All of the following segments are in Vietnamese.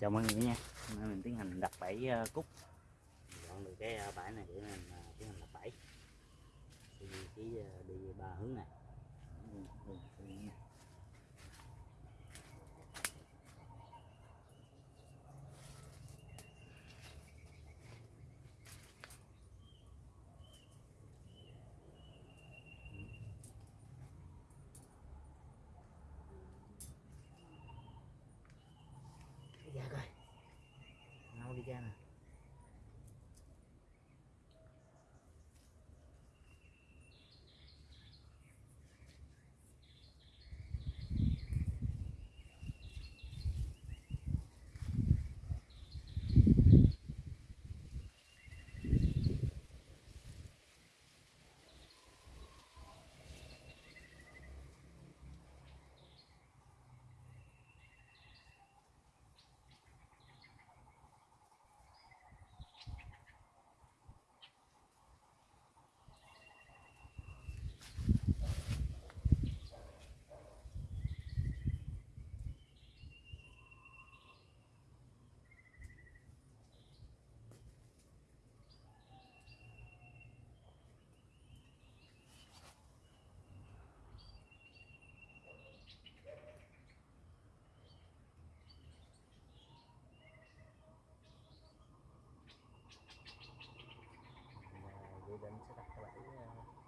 chào mọi người nha. Hôm nay mình tiến hành đặt bẫy ờ, cúc dọn được cái ờ, bãi này để mình ờ, tiến hành đặt bẫy. Đi cái đi ba hướng này. Louisiana. Đi ra sẽ đặt cái bẫy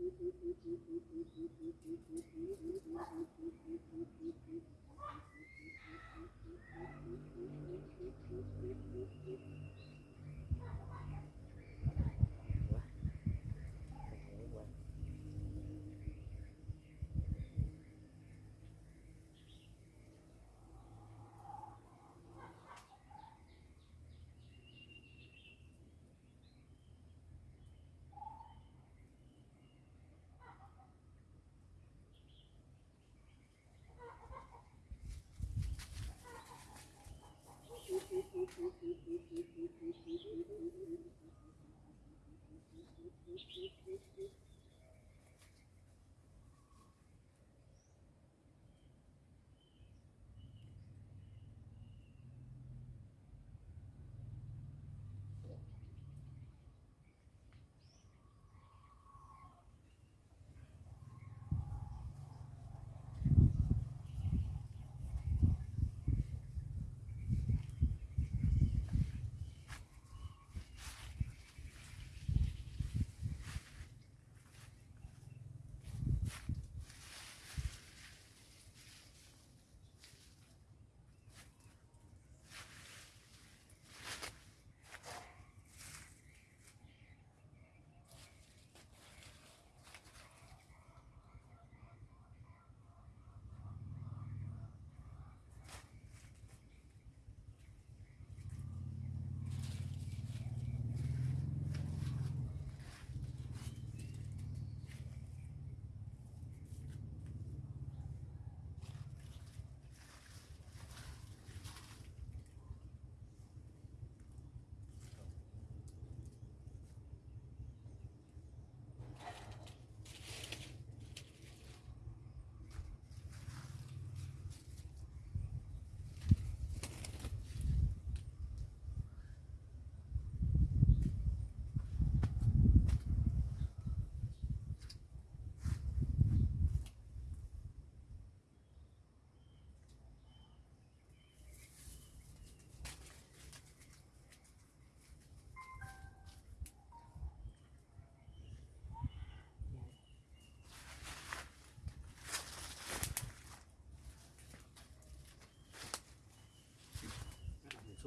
Thank you.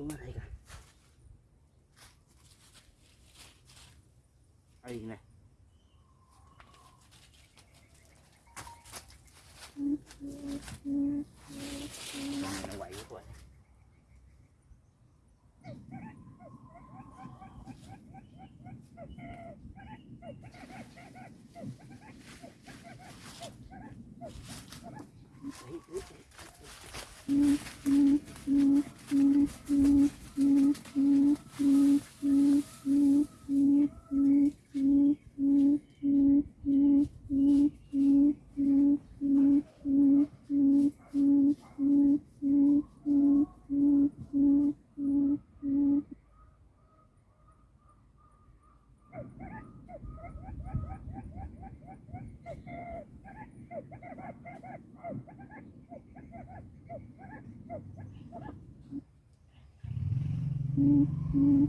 তোমার হাইগা Mm-hmm.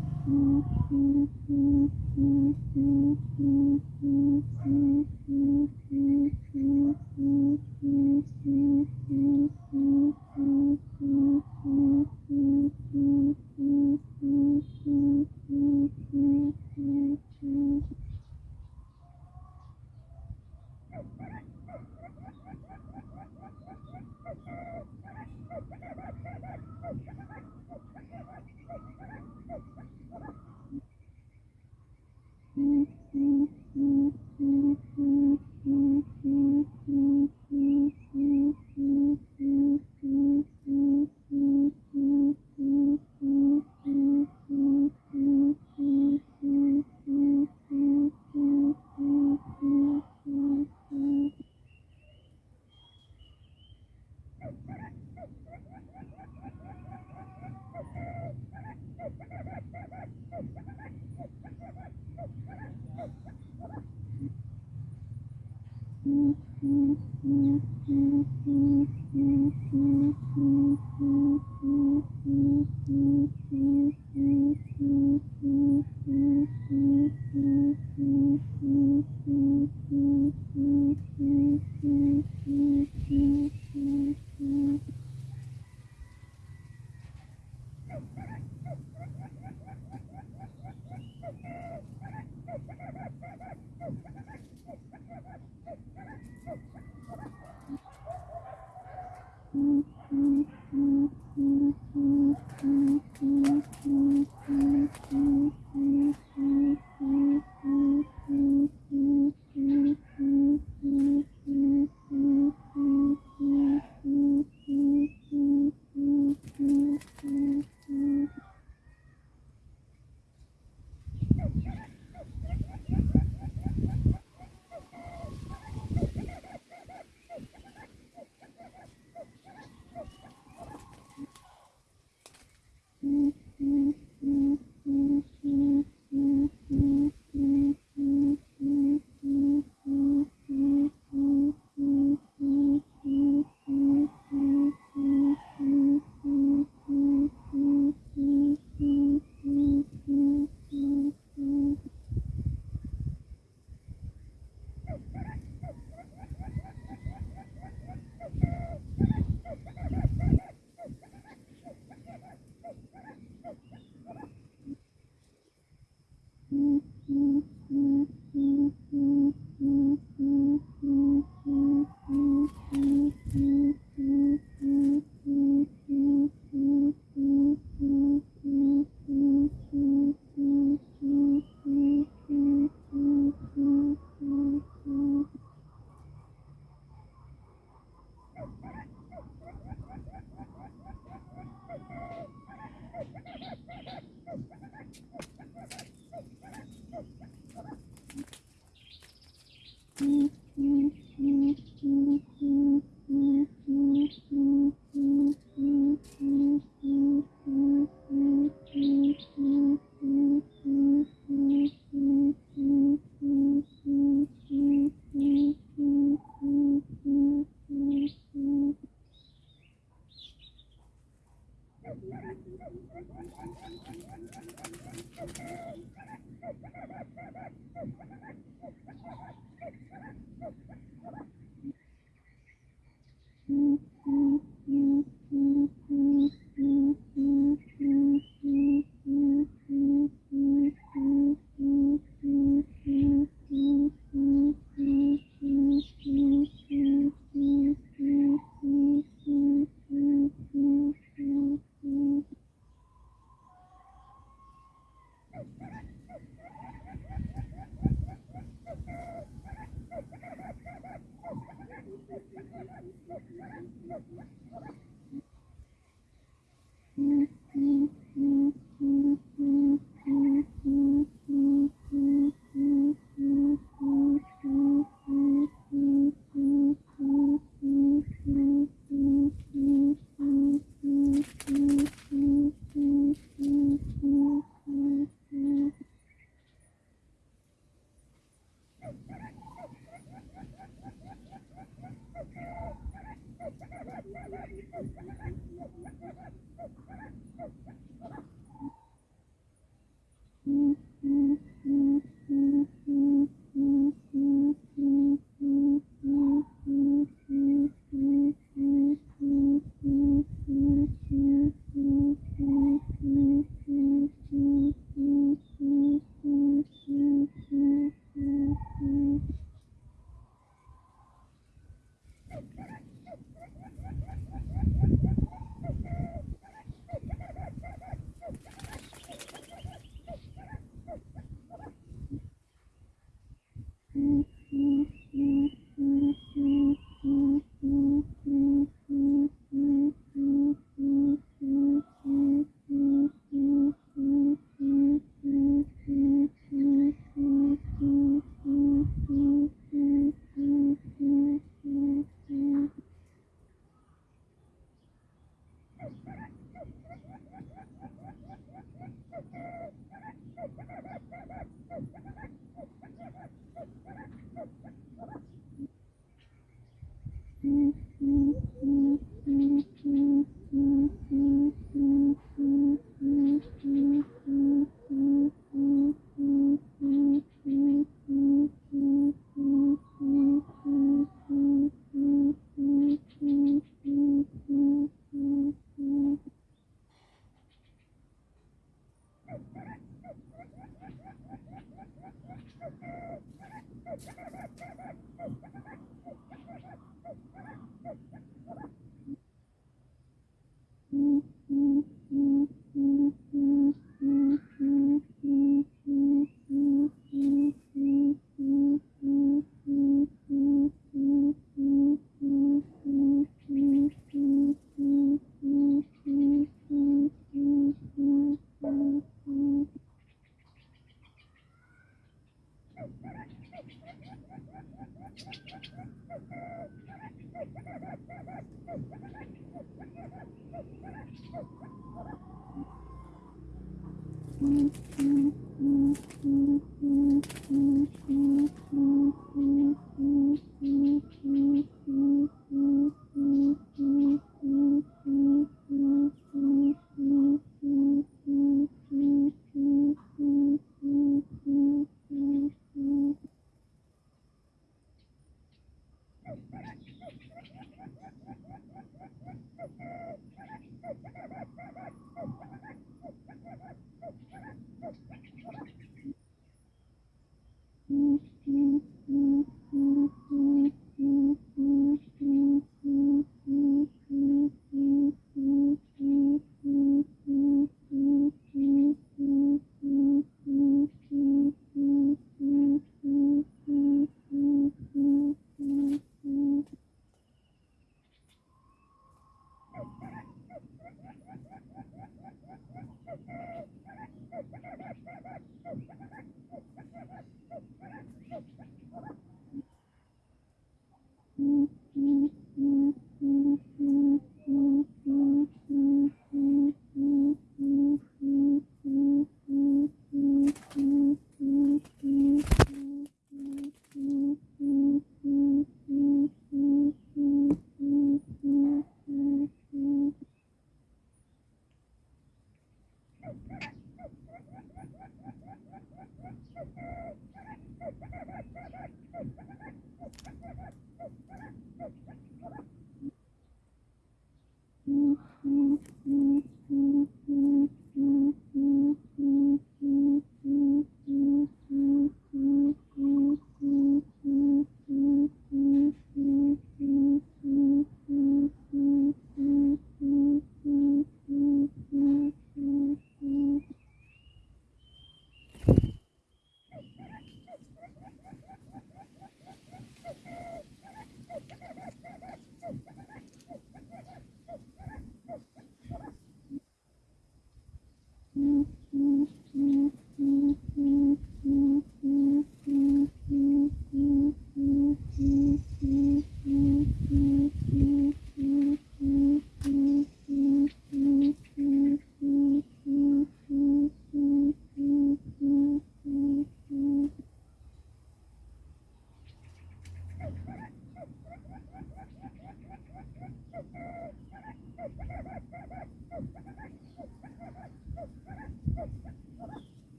Thank you.